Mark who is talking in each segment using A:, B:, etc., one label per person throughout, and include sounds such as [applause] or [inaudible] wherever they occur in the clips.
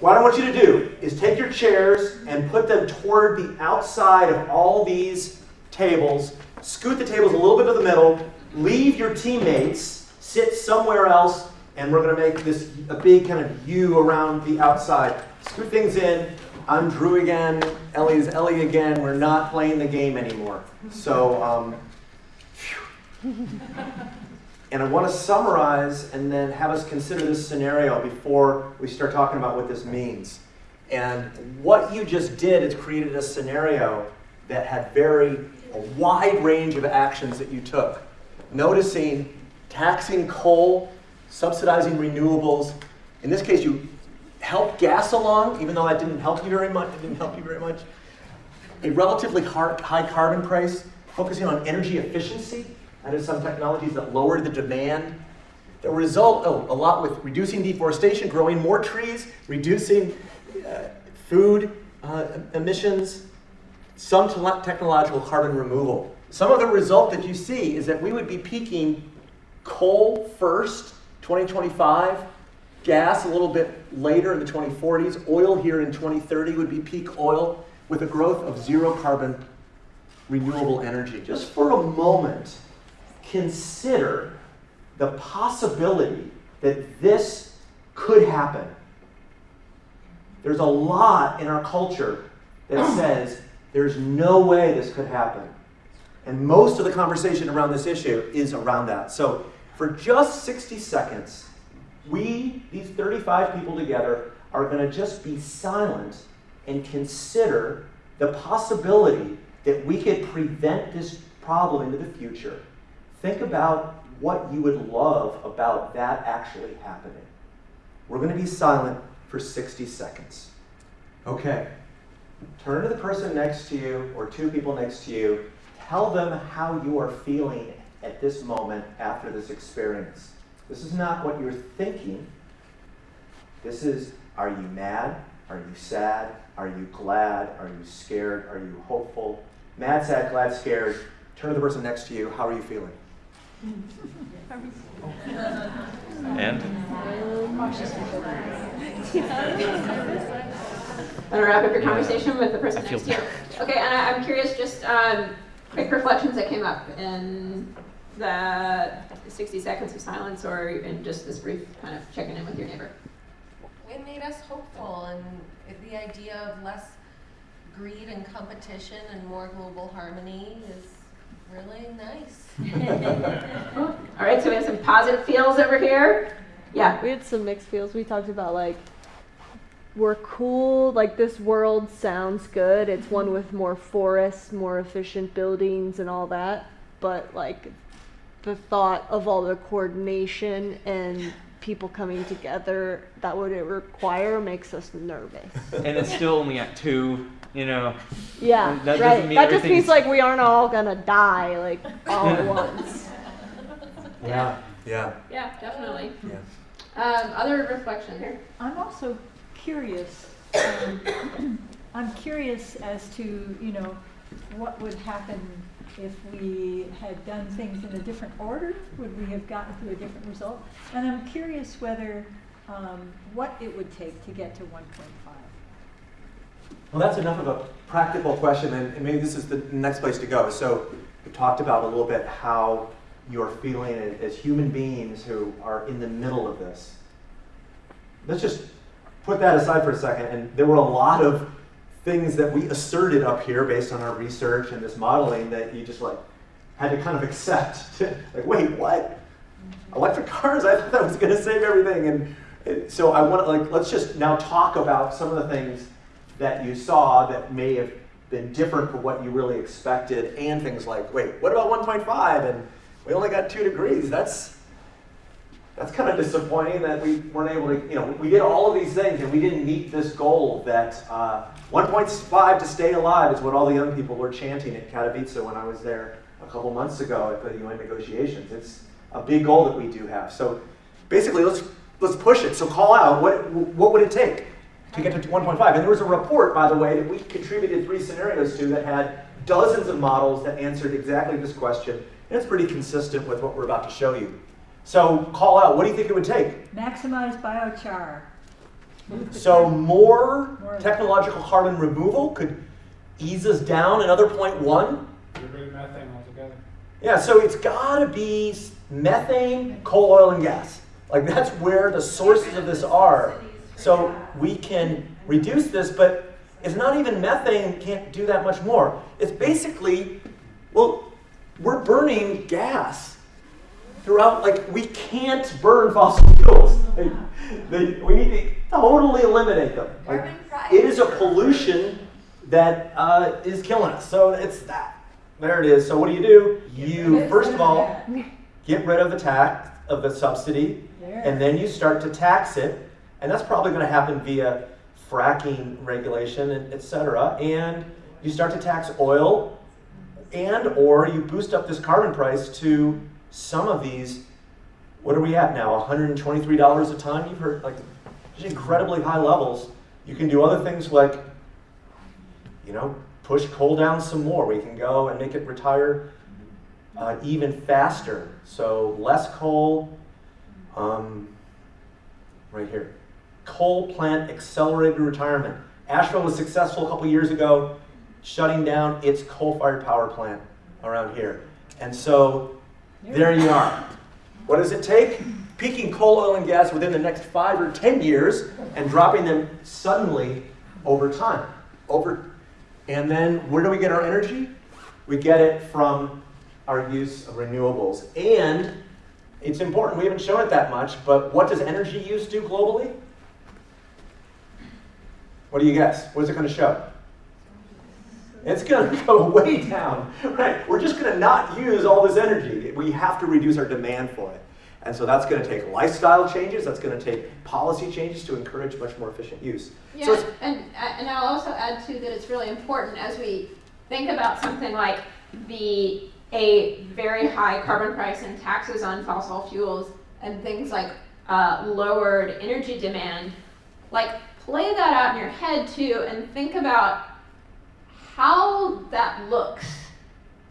A: What I want you to do is take your chairs and put them toward the outside of all these tables. Scoot the tables a little bit to the middle. Leave your teammates, sit somewhere else, and we're going to make this a big kind of U around the outside. Scoot things in. I'm Drew again. Ellie is Ellie again. We're not playing the game anymore. So, um, and I want to summarize and then have us consider this scenario before we start talking about what this means. And what you just did is created a scenario that had very a wide range of actions that you took. Noticing taxing coal, subsidizing renewables. In this case, you helped gas along, even though that didn't help you very much. It didn't help you very much. A relatively high carbon price, focusing on energy efficiency. Is some technologies that lower the demand. The result, oh, a lot with reducing deforestation, growing more trees, reducing uh, food uh, emissions, some technological carbon removal. Some of the result that you see is that we would be peaking coal first, 2025, gas a little bit later in the 2040s, oil here in 2030 would be peak oil with a growth of zero carbon renewable energy. Just for a moment, consider the possibility that this could happen. There's a lot in our culture that [clears throat] says there's no way this could happen. And most of the conversation around this issue is around that. So for just 60 seconds, we, these 35 people together, are going to just be silent and consider the possibility that we could prevent this problem into the future. Think about what you would love about that actually happening. We're going to be silent for 60 seconds. Okay. Turn to the person next to you or two people next to you. Tell them how you are feeling at this moment after this experience. This is not what you're thinking. This is are you mad? Are you sad? Are you glad? Are you scared? Are you hopeful? Mad, sad, glad, scared. Turn to the person next to you. How are you feeling?
B: And?
C: Want to wrap up your conversation with the person next to you? Okay, and I, am curious, just um, quick reflections that came up in the 60 seconds of silence or in just this brief kind of checking in with your neighbor.
D: It made us hopeful and the idea of less greed and competition and more global harmony is really nice. [laughs]
C: All right, so we have some positive feels over here. Yeah.
E: We had some mixed feels. We talked about like we're cool, like this world sounds good. It's one with more forests, more efficient buildings and all that. But like the thought of all the coordination and people coming together that would it require makes us nervous.
B: And it's still only at two you know.
E: Yeah, that right. that just means like we aren't all gonna die like all at [laughs] once.
A: Yeah,
C: yeah. Yeah, definitely. Yeah. Um, other reflections.
F: I'm also curious. Um, [coughs] I'm curious as to you know what would happen if we had done things in a different order. Would we have gotten to a different result? And I'm curious whether um, what it would take to get to 1.5.
A: Well, that's enough of a practical question, and, and maybe this is the next place to go. So we talked about a little bit how you're feeling as human beings who are in the middle of this. Let's just put that aside for a second. And there were a lot of things that we asserted up here based on our research and this modeling that you just like had to kind of accept. [laughs] like, wait, what? Electric cars? I thought that was going to save everything. And so I want to like let's just now talk about some of the things that you saw that may have been different from what you really expected, and things like, wait, what about 1.5? And we only got two degrees. That's that's kind of disappointing that we weren't able to, you know, we did all of these things and we didn't meet this goal that uh, 1.5 to stay alive is what all the young people were chanting at Katowice when I was there a couple months ago at the UN negotiations. It's a big goal that we do have. So basically, let's let's push it. So call out what what would it take? to get to 1.5. And there was a report, by the way, that we contributed three scenarios to that had dozens of models that answered exactly this question, and it's pretty consistent with what we're about to show you. So call out, what do you think it would take?
F: Maximize biochar.
A: So more
F: More.
A: technological carbon removal could ease us down another point one.
G: Get rid of methane altogether.
A: Yeah, so it's gotta be methane, coal, oil, and gas. Like that's where the sources of this are. So we can reduce this, but it's not even methane can't do that much more. It's basically, well, we're burning gas throughout, like we can't burn fossil fuels. [laughs] They- we need to totally eliminate them. Like, it is a pollution that uh, is killing us. So it's that. There it is. So what do you do? You first of all get rid of the tax of the subsidy, and then you start to tax it, and that's probably going to happen via fracking regulation, and et cetera. And you start to tax oil, and or you boost up this carbon price to some of these. What are we at now? $123 a ton. You've heard like incredibly high levels. You can do other things like, you know, push coal down some more. We can go and make it retire uh, even faster. So less coal, um, right here. Coal plant accelerated retirement. Asheville was successful a couple years ago shutting down its coal-fired power plant around here. And so there you are. What does it take? Peaking coal, oil, and gas within the next five or ten years and dropping them suddenly over time. Over, and then where do we get our energy? We get it from our use of renewables. And it's important, we haven't shown it that much, but what does energy use do globally? What do you guess? What is it going to show? It's going [laughs] to go way down. Right? We're just going to not use all this energy. We have to reduce our demand for it. And so that's going to take lifestyle changes. That's going to take policy changes to encourage much more efficient use. So
C: Yeah,
A: it's,
C: and, and I'll also add too that it's really important as we think about something like the, a very high carbon price and taxes on fossil fuels and things like uh, lowered energy demand, like play that out in your head too and think about how that looks.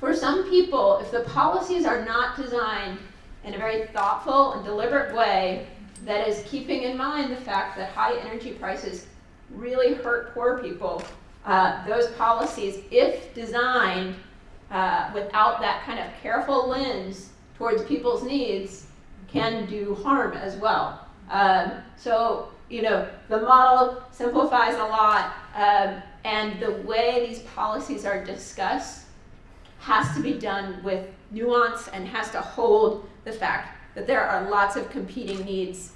C: For some people, if the policies are not designed in a very thoughtful and deliberate way that is keeping in mind the fact that high energy prices really hurt poor people, uh, those policies, if designed uh, without that kind of careful lens towards people's needs, can do harm as well. Um, so, you know, the model simplifies a lot, um, and the way these policies are discussed has to be done with nuance and has to hold the fact that there are lots of competing needs,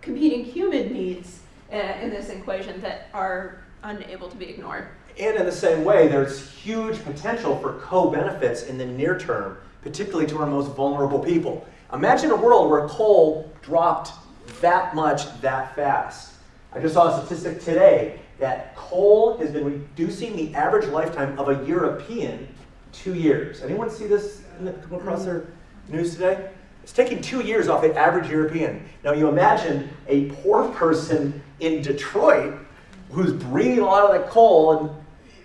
C: competing human needs uh, in this equation that are unable to be ignored.
A: And in the same way, there's huge potential for co-benefits in the near term, particularly to our most vulnerable people. Imagine a world where coal dropped that much that fast. I just saw a statistic today that coal has been reducing the average lifetime of a European two years. Anyone see this in the, come across their news today? It's taking two years off the average European. Now you imagine a poor person in Detroit who's breathing a lot of that coal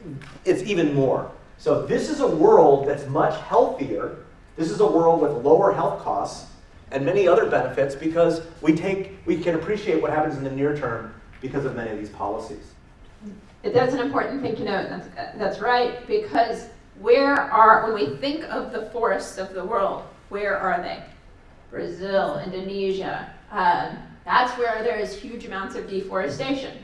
A: and it's even more. So this is a world that's much healthier. This is a world with lower health costs and many other benefits because we take we can appreciate what happens in the near term because of many of these policies.
C: That's an important thing to note. That's, that's right, because where are, when we think of the forests of the world, where are they? Brazil, Indonesia. Um, that's where there is huge amounts of deforestation.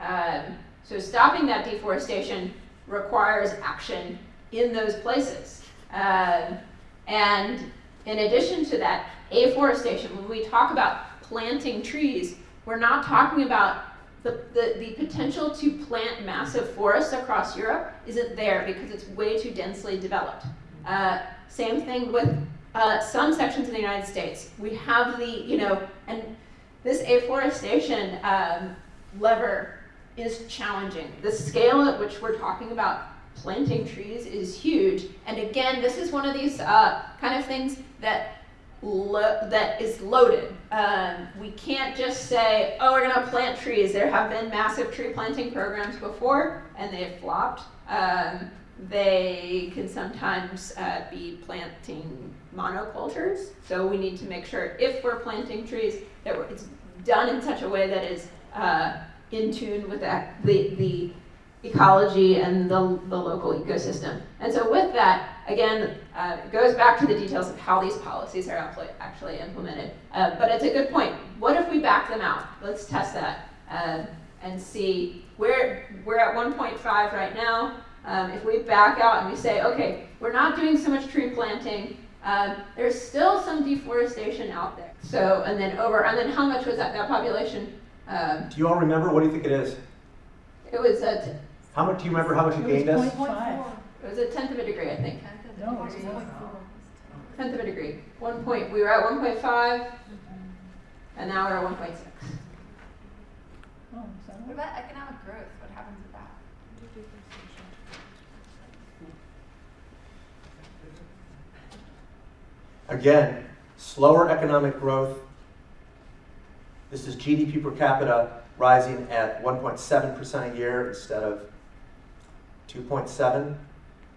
C: Um, so stopping that deforestation requires action in those places. Um, and in addition to that, afforestation, when we talk about planting trees, we're not talking about the, the, the potential to plant massive forests across Europe isn't there because it's way too densely developed. Uh, same thing with uh, some sections of the United States. We have the, you know, and this afforestation um, lever is challenging. The scale at which we're talking about planting trees is huge. And again, this is one of these uh, kind of things that that is loaded. Um, we can't just say, oh, we're going to plant trees. There have been massive tree planting programs before, and they've flopped. Um, they can sometimes uh, be planting monocultures. So we need to make sure if we're planting trees that it's done in such a way that is uh, in tune with the, the ecology and the, the local ecosystem. And so with that, again, uh, it goes back to the details of how these policies are actually, actually implemented. Uh, but it's a good point. What if we back them out? Let's test that uh, and see. We're, we're at 1.5 right now. Um, if we back out and we say, okay, we're not doing so much tree planting, um, there's still some deforestation out there. So, and then over, and then how much was that, that population? Um,
A: Do you all remember? What do you think it is?
C: it was a,
A: How much, do you remember how much you
F: It
A: gained us?
F: point five.
C: It was a tenth of a degree, I think.
F: No, it was point four.
C: Tenth of a degree. One point, we were at one point five, mm-hmm. and now we're at one point six.
F: Oh, is
H: What about economic growth? What happens with that?
A: Again, slower economic growth. This is GDP per capita rising at 1.7% a year instead of 2.7.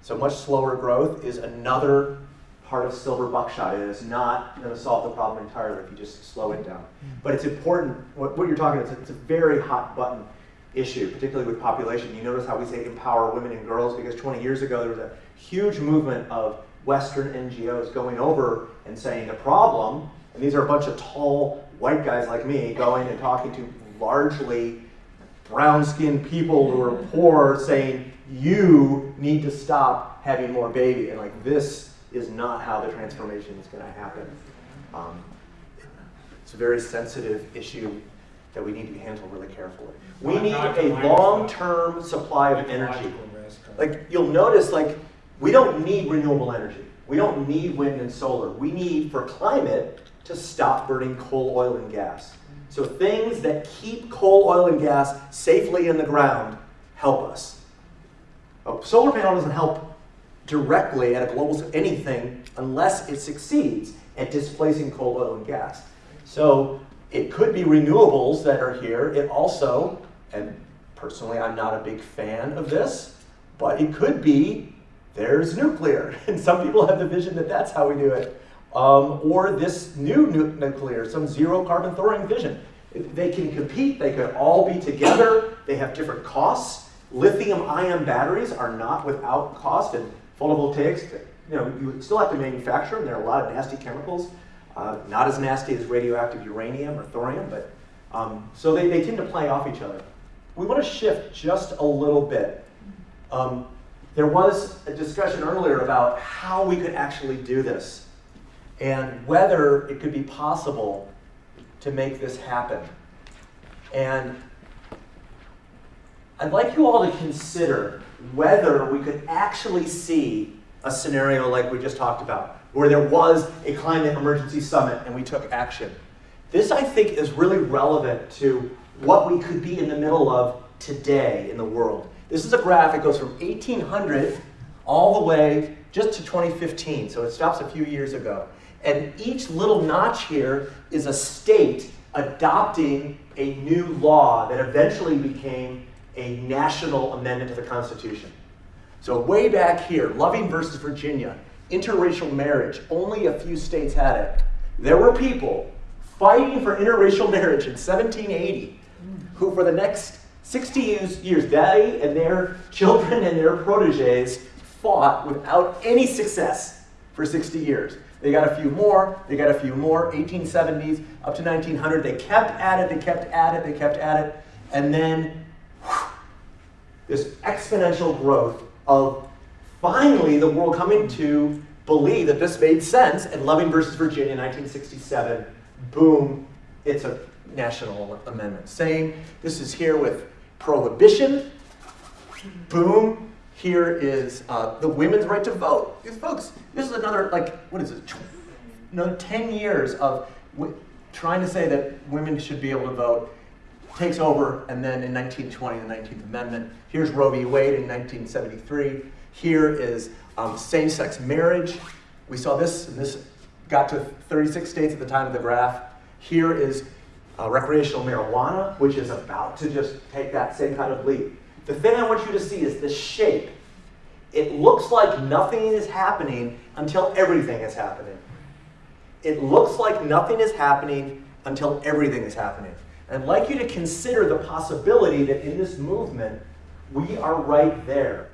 A: So much slower growth is another part of silver buckshot. It is not going to solve the problem entirely if you just slow it down. Mm-hmm. But it's important, what, what you're talking about, it's a, it's a very hot button issue, particularly with population. You notice how we say empower women and girls because 20 years ago there was a huge movement of Western NGOs going over and saying the problem, and these are a bunch of tall white guys like me going and talking to largely brown skinned people who are poor saying, you need to stop having more baby. And like, this is not how the transformation is going to happen. Um, it's a very sensitive issue that we need to handle really carefully. We
G: Not-
A: need
G: not
A: a long-term supply of energy.
G: Risk
A: Like you'll notice, like we don't need renewable energy. We don't need wind and solar. We need for climate to stop burning coal, oil, and gas. So things that keep coal, oil, and gas safely in the ground help us. A solar panel doesn't help directly at a global anything unless it succeeds at displacing coal, oil, and gas. So it could be renewables that are here. It also, and personally, I'm not a big fan of this, but it could be there's nuclear. [laughs] And some people have the vision that that's how we do it. Um, or this new nu- nuclear, some zero carbon thorium vision. They can compete, they could all be together, they have different costs. Lithium ion batteries are not without cost, and photovoltaics, you know, you still have to manufacture them. There are a lot of nasty chemicals, uh, not as nasty as radioactive uranium or thorium, but um, so they, they tend to play off each other. We want to shift just a little bit. Um, there was a discussion earlier about how we could actually do this and whether it could be possible to make this happen. And I'd like you all to consider whether we could actually see a scenario like we just talked about, where there was a climate emergency summit and we took action. This, I think, is really relevant to what we could be in the middle of today in the world. This is a graph, it goes from 1800 all the way just to 2015, so it stops a few years ago. And each little notch here is a state adopting a new law that eventually became a national amendment to the Constitution. So way back here, Loving versus Virginia, interracial marriage, only a few states had it. There were people fighting for interracial marriage in 1780 who for the next 60 years, they and their children and their proteges fought without any success for 60 years. They got a few more, they got a few more, 1870s up to 1900. They kept at it, they kept at it, they kept at it, and then this exponential growth of finally the world coming to believe that this made sense, and Loving versus Virginia, 1967, boom, it's a national amendment. Same, this is here with prohibition, boom, here is uh, the women's right to vote. These folks, this is another, like, what is it, another 10 years of trying to say that women should be able to vote takes over, and then in 1920, the 19th Amendment. Here's Roe v. Wade in 1973. Here is um, same-sex marriage. We saw this, and this got to 36 states at the time of the graph. Here is uh, recreational marijuana, which is about to just take that same kind of leap. The thing I want you to see is the shape. It looks like nothing is happening until everything is happening. It looks like nothing is happening until everything is happening. And I'd like you to consider the possibility that in this movement, we are right there.